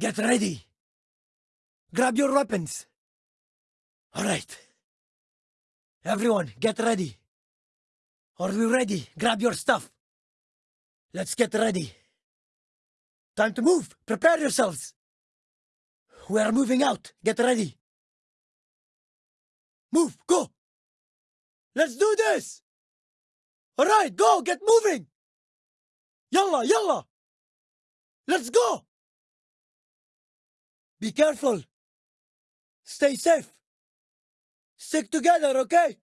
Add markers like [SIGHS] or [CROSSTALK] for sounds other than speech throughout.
Get ready. Grab your weapons. All right. Everyone, get ready. Are we ready? Grab your stuff. Let's get ready. Time to move. Prepare yourselves. We are moving out. Get ready. Move. Go. Let's do this. All right, go. Get moving. Yalla, yalla. Let's go. Be careful. Stay safe. Stick together, okay?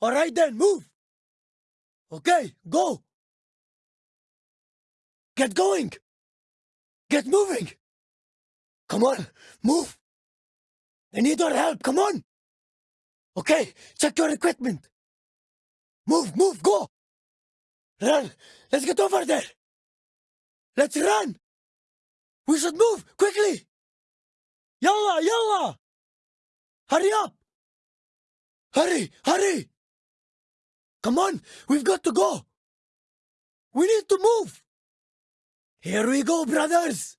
All right then, move. Okay, go. Get going. Get moving. Come on, move. I need your help. Come on. Okay, check your equipment. Move, move, go. Run. Let's get over there. Let's run. We should move quickly. Yalla, yalla. Hurry up. Hurry, hurry. Come on, we've got to go. We need to move. Here we go, brothers.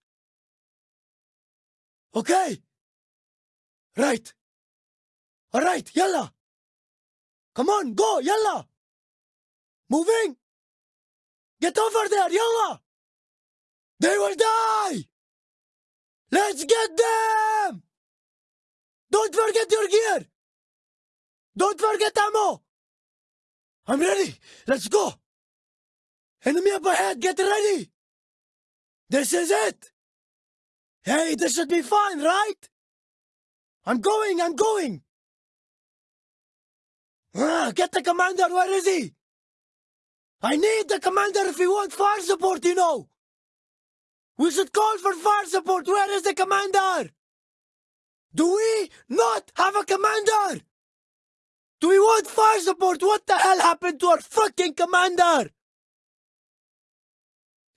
Okay. Right. All right, yalla. Come on, go, yalla. Moving. Get over there, yalla. They will die. Let's get them. Don't forget your gear. Don't forget ammo. I'm ready. Let's go. Enemy up ahead. Get ready. This is it. Hey, this should be fine, right? I'm going. I'm going. Ah, get the commander. Where is he? I need the commander if we want fire support, you know. We should call for fire support. Where is the commander? Do we not have a commander? Do we want fire support? What the hell happened to our fucking commander?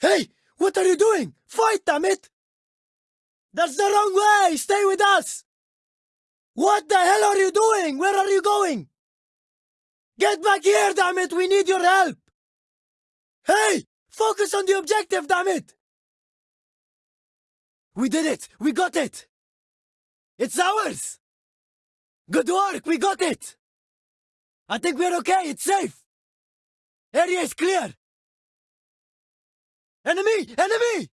Hey, what are you doing? Fight, damn it! That's the wrong way! Stay with us! What the hell are you doing? Where are you going? Get back here, damn it! We need your help! Hey! Focus on the objective, damn it! We did it! We got it! It's ours! Good work! We got it! I think we're okay. It's safe. Area is clear. Enemy! Enemy!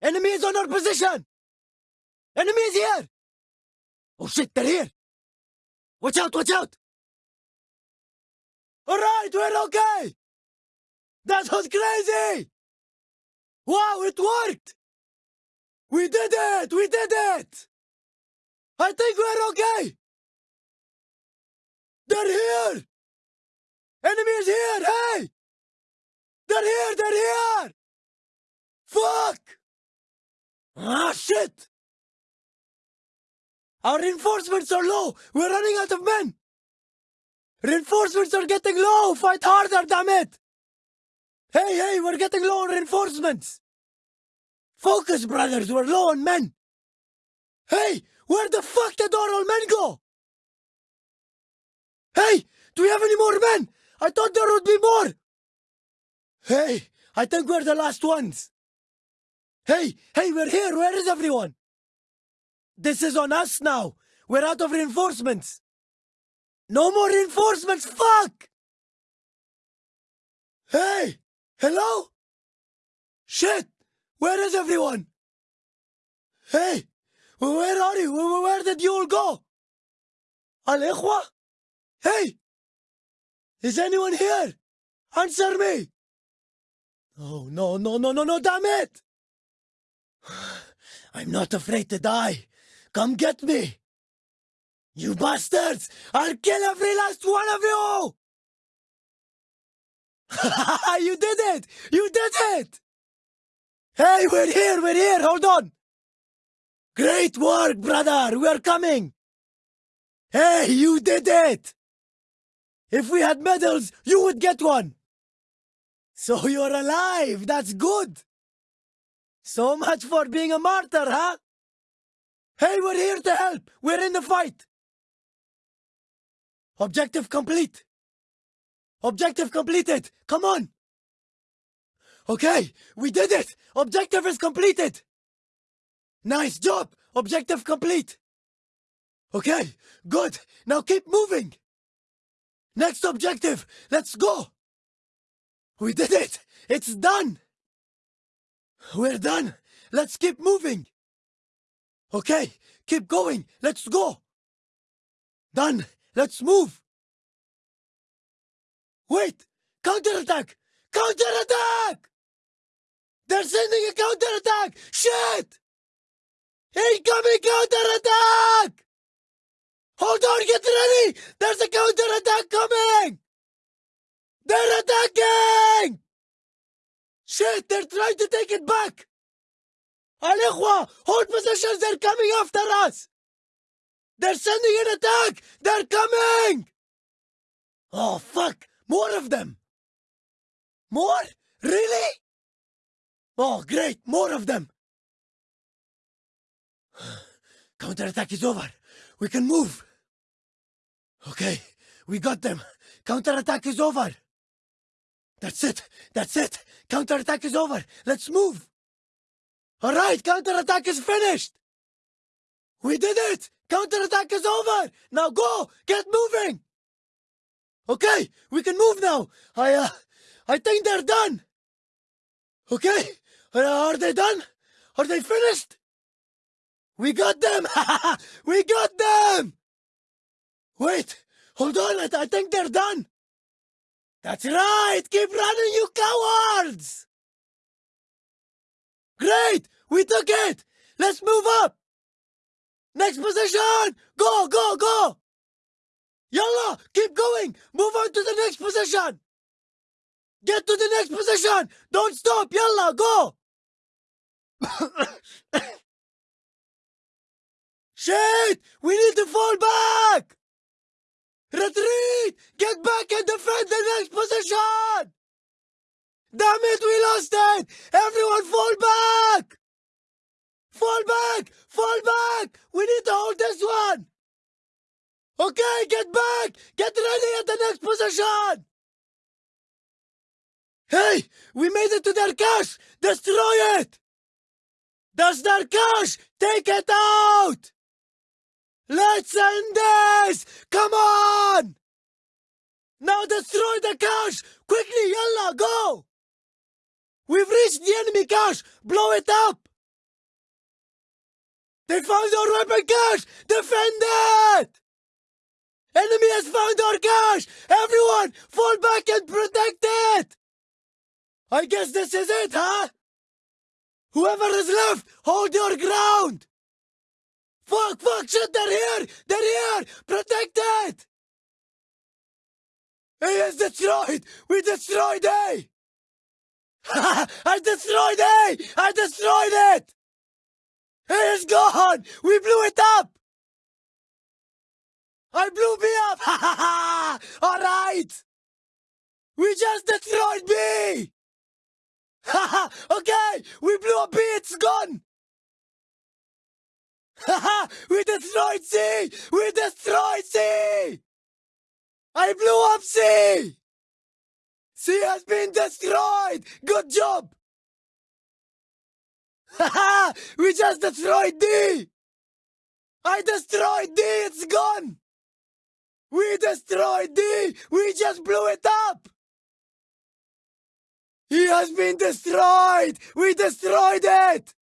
Enemy is on our position! Enemy is here! Oh shit, they're here! Watch out, watch out! Alright, we're okay! That was crazy! Wow, it worked! We did it! We did it! I think we're okay! They're here! Enemy is here! Hey! They're here! They're here! Fuck! Ah, shit! Our reinforcements are low! We're running out of men! Reinforcements are getting low! Fight harder, damn it! Hey, hey, we're getting low on reinforcements! Focus, brothers, we're low on men! Hey, where the fuck did all men go? Hey, do we have any more men? I thought there would be more. Hey, I think we're the last ones. Hey, hey, we're here. Where is everyone? This is on us now. We're out of reinforcements. No more reinforcements. Fuck! Hey, hello? Shit, where is everyone? Hey, where are you? Where did you all go? Al-Ikhwa? Hey! Is anyone here? Answer me! Oh, no, no, no, no, no, damn it! [SIGHS] I'm not afraid to die. Come get me! You bastards! I'll kill every last one of you! [LAUGHS] you did it! You did it! Hey, we're here, we're here, hold on! Great work, brother! We're coming! Hey, you did it! If we had medals, you would get one. So you're alive. That's good. So much for being a martyr, huh? Hey, we're here to help. We're in the fight. Objective complete. Objective completed. Come on. Okay, we did it. Objective is completed. Nice job! Objective complete! Okay, good. Now keep moving! Next objective! Let's go! We did it! It's done! We're done! Let's keep moving! Okay, keep going! Let's go! Done! Let's move! Wait! Counterattack! Counterattack! They're sending a counterattack! Shit! Incoming counterattack! Hold on, get ready! There's a counterattack coming! They're attacking! Shit, they're trying to take it back! Al hold positions, they're coming after us! They're sending an attack! They're coming! Oh, fuck! More of them! More? Really? Oh, great! More of them! [SIGHS] Counterattack is over. We can move. Okay, we got them. Counterattack is over. That's it. That's it. Counterattack is over. Let's move. All right, counterattack is finished. We did it. Counterattack is over. Now go. Get moving. Okay, we can move now. I, uh, I think they're done. Okay, are they done? Are they finished? We got them! [LAUGHS] we got them! Wait, hold on, I, I think they're done. That's right, keep running, you cowards! Great, we took it! Let's move up! Next position! Go, go, go! Yalla, keep going! Move on to the next position! Get to the next position! Don't stop! Yalla, go! Shit! We need to fall back! Retreat! Get back and defend the next position! Damn it, we lost it! Everyone fall back! Fall back! Fall back! We need to hold this one! Okay, get back! Get ready at the next position! Hey! We made it to their cache! Destroy it! That's their cache! Take it out! Let's end this! Come on! Now destroy the cache! Quickly, yalla, go! We've reached the enemy cache! Blow it up! They found our weapon cache! Defend it! Enemy has found our cache! Everyone, fall back and protect it! I guess this is it, huh? Whoever is left, hold your ground! Fuck, fuck, shit, they're here! They're here! Protect it! He is destroyed! We destroyed A! [LAUGHS] I destroyed A! I destroyed it! He is gone! We blew it up! I blew B up! [LAUGHS] Ha ha ha! Alright! We just destroyed B! okay! We blew up B, it's gone! we destroyed C! We destroyed C! I blew up C! C has been destroyed! Good job! we just destroyed D! I destroyed D! It's gone! We destroyed D! We just blew it up! He has been destroyed! We destroyed it!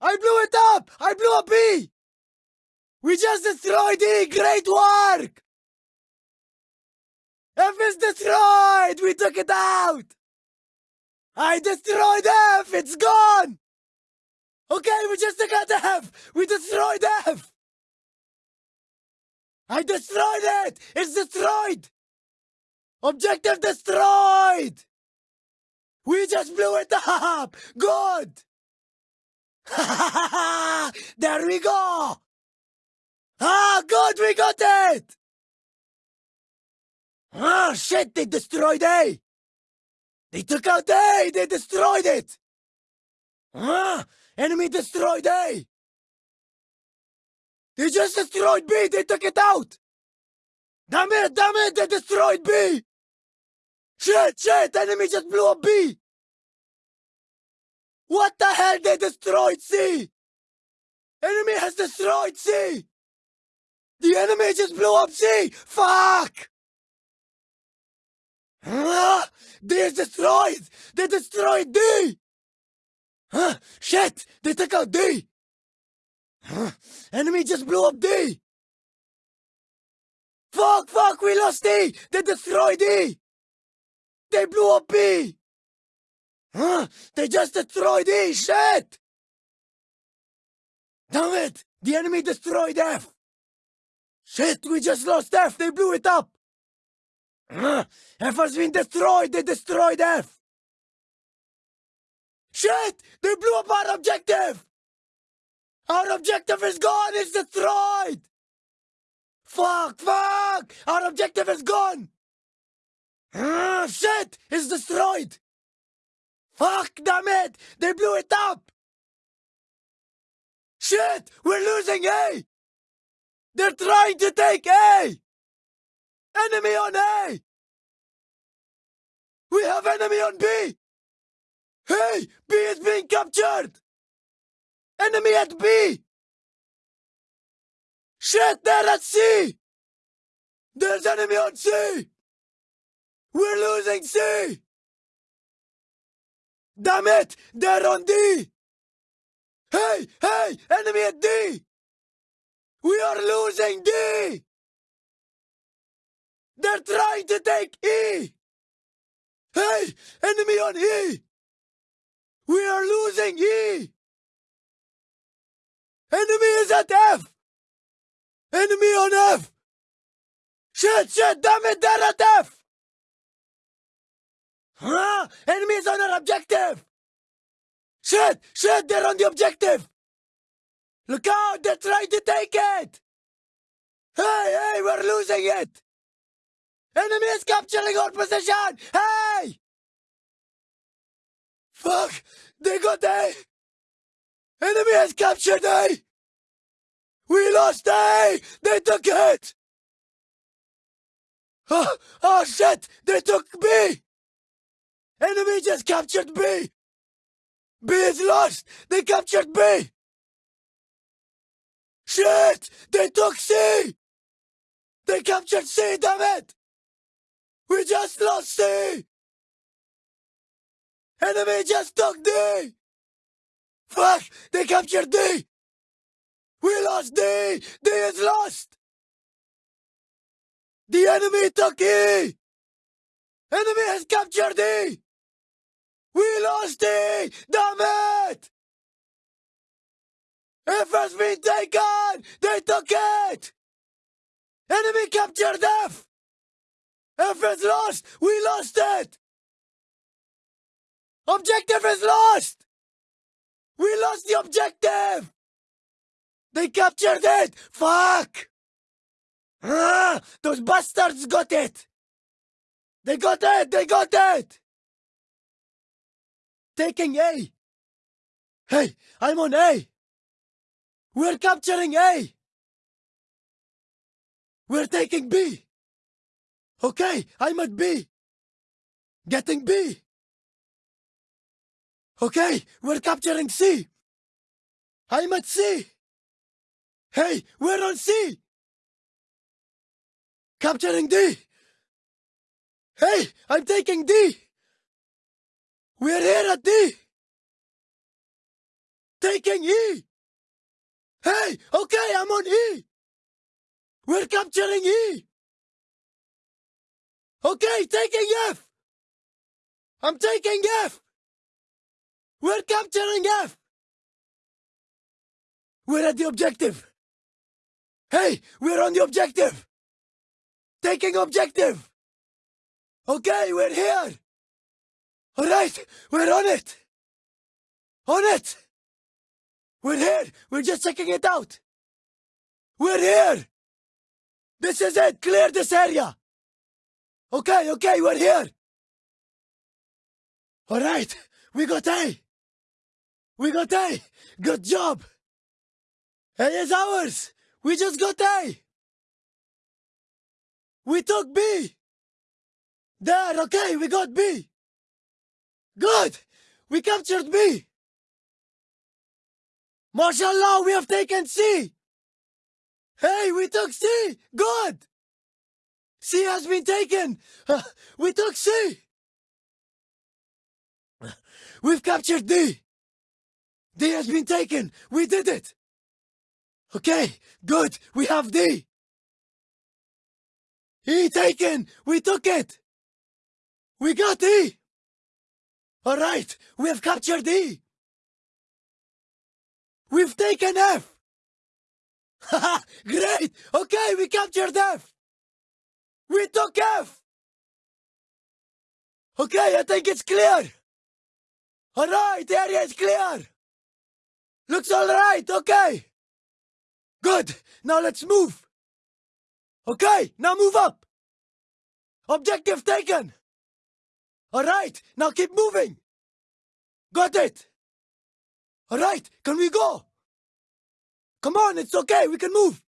I blew it up! I blew up B! We just destroyed E! Great work! F is destroyed! We took it out! I destroyed F! It's gone! Okay, we just took out F! We destroyed F! I destroyed it! It's destroyed! Objective destroyed! We just blew it up! Good! [LAUGHS] there we go! Ah, good, we got it! Ah, shit, they destroyed A! They took out A! They destroyed it! Ah, enemy destroyed A! They just destroyed B! They took it out! Damn it, damn it, they destroyed B! Shit, shit, enemy just blew up B! What the hell? They destroyed C! Enemy has destroyed C! The enemy just blew up C! Fuck! D is destroyed! They destroyed D! Huh? Shit! They took out D! Huh? Enemy just blew up D! Fuck, fuck, we lost D! They destroyed D! They blew up B! Huh? They just destroyed E! Shit! Damn it! The enemy destroyed F! Shit, we just lost F! They blew it up! Huh? F has been destroyed! They destroyed F! Shit! They blew up our objective! Our objective is gone! It's destroyed! Fuck! Fuck! Our objective is gone! Ah, shit! It's destroyed! Fuck, damn it! They blew it up! Shit! We're losing A! They're trying to take A! Enemy on A! We have enemy on B! Hey! B is being captured! Enemy at B! Shit! They're at C! There's enemy on C! We're losing C! Damn it! They're on D! Hey! Hey! Enemy at D! We are losing D! They're trying to take E! Hey! Enemy on E! We are losing E! Enemy is at F! Enemy on F! Shit! Shit! Damn it! They're at F! Huh? Enemy is on our objective! Shit! Shit! They're on the objective! Look out! They're trying to take it! Hey! Hey! We're losing it! Enemy is capturing our position! Hey! Fuck! They got A! Enemy has captured A! We lost A! They took it! Oh, oh shit! They took B! Enemy just captured B! B is lost! They captured B! Shit! They took C! They captured C, damn it! We just lost C! Enemy just took D! Fuck! They captured D! We lost D! D is lost! The enemy took E! Enemy has captured E! We lost it! Damn it! F has been taken! They took it! Enemy captured F! F is lost! We lost it! Objective is lost! We lost the objective! They captured it! Fuck! Ah, those bastards got it! They got it! They got it! Taking A! Hey, I'm on A! We're capturing A! We're taking B! Okay, I'm at B! Getting B! Okay, we're capturing C! I'm at C! Hey, we're on C! Capturing D! Hey, I'm taking D! We're here at D! Taking E! Hey, okay, I'm on E! We're capturing E! Okay, taking F! I'm taking F! We're capturing F! We're at the objective! Hey, we're on the objective! Taking objective! Okay, we're here! Alright, we're on it! On it! We're here! We're just checking it out! We're here! This is it! Clear this area! Okay, okay, we're here! Alright, we got A! We got A! Good job! A is ours! We just got A! We took B! There, okay, we got B! Good! We captured B! MashaAllah, we have taken C! Hey, we took C! Good! C has been taken! Uh, [LAUGHS] we took C! [LAUGHS] We've captured D! D has been taken! We did it! Okay, good, we have D! E taken! We took it! We got E! Alright, we have captured E! We've taken F! [LAUGHS] Great! Okay, we captured F! We took F! Okay, I think it's clear! Alright, the area is clear! Looks alright, okay! Good, now let's move! Okay, now move up! Objective taken! Alright, now keep moving! Got it! Alright, can we go? Come on, it's okay, we can move!